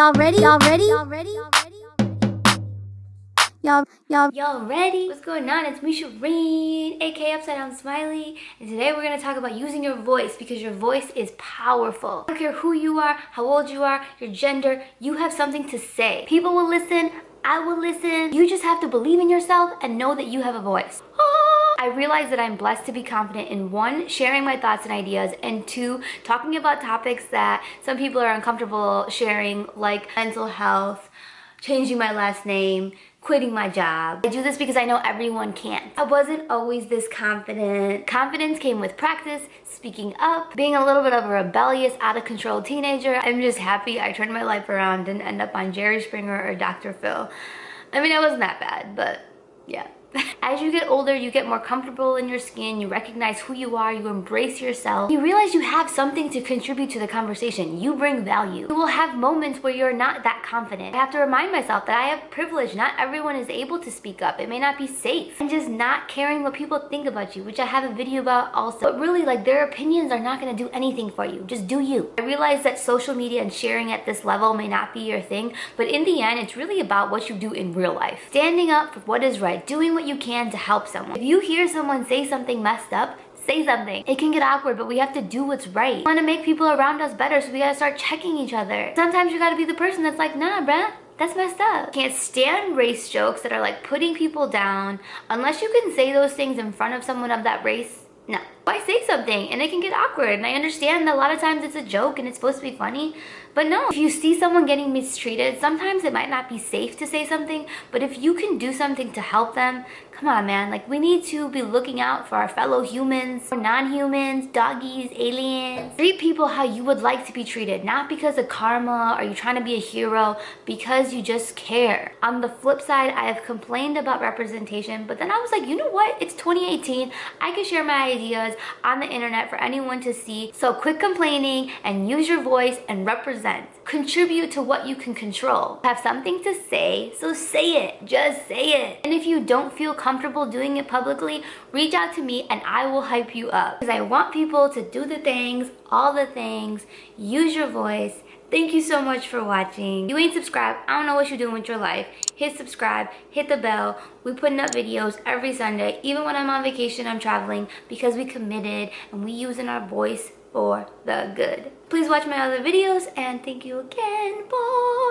Y'all ready? Y'all ready? Y'all ready? Y'all ready? Y'all, y'all, ready? What's going on? It's me, Shireen, aka Upside Down Smiley, and today we're gonna talk about using your voice because your voice is powerful. I don't care who you are, how old you are, your gender, you have something to say. People will listen, I will listen. You just have to believe in yourself and know that you have a voice. I realize that I'm blessed to be confident in one, sharing my thoughts and ideas, and two, talking about topics that some people are uncomfortable sharing, like mental health, changing my last name, quitting my job. I do this because I know everyone can't. I wasn't always this confident. Confidence came with practice, speaking up, being a little bit of a rebellious, out of control teenager. I'm just happy I turned my life around and end up on Jerry Springer or Dr. Phil. I mean, it wasn't that bad, but yeah. As you get older, you get more comfortable in your skin, you recognize who you are, you embrace yourself. You realize you have something to contribute to the conversation. You bring value. You will have moments where you're not that confident. I have to remind myself that I have privilege. Not everyone is able to speak up. It may not be safe. And just not caring what people think about you, which I have a video about also. But really, like their opinions are not gonna do anything for you. Just do you. I realize that social media and sharing at this level may not be your thing, but in the end, it's really about what you do in real life. Standing up for what is right, doing what you can to help someone. If you hear someone say something messed up, say something. It can get awkward, but we have to do what's right. We want to make people around us better, so we gotta start checking each other. Sometimes you gotta be the person that's like, nah, bruh, that's messed up. Can't stand race jokes that are like putting people down. Unless you can say those things in front of someone of that race, no. Why say something? And it can get awkward. And I understand that a lot of times it's a joke and it's supposed to be funny. But no, if you see someone getting mistreated, sometimes it might not be safe to say something. But if you can do something to help them, come on, man. Like, we need to be looking out for our fellow humans, non-humans, doggies, aliens. Treat people how you would like to be treated. Not because of karma or you trying to be a hero, because you just care. On the flip side, I have complained about representation, but then I was like, you know what? It's 2018. I can share my ideas on the internet for anyone to see. So quit complaining and use your voice and represent. Contribute to what you can control. Have something to say, so say it. Just say it. And if you don't feel comfortable doing it publicly, reach out to me and I will hype you up. Because I want people to do the things, all the things, use your voice, Thank you so much for watching. If you ain't subscribed, I don't know what you're doing with your life. Hit subscribe, hit the bell. We putting up videos every Sunday. Even when I'm on vacation, I'm traveling because we committed and we using our voice for the good. Please watch my other videos and thank you again. Bye.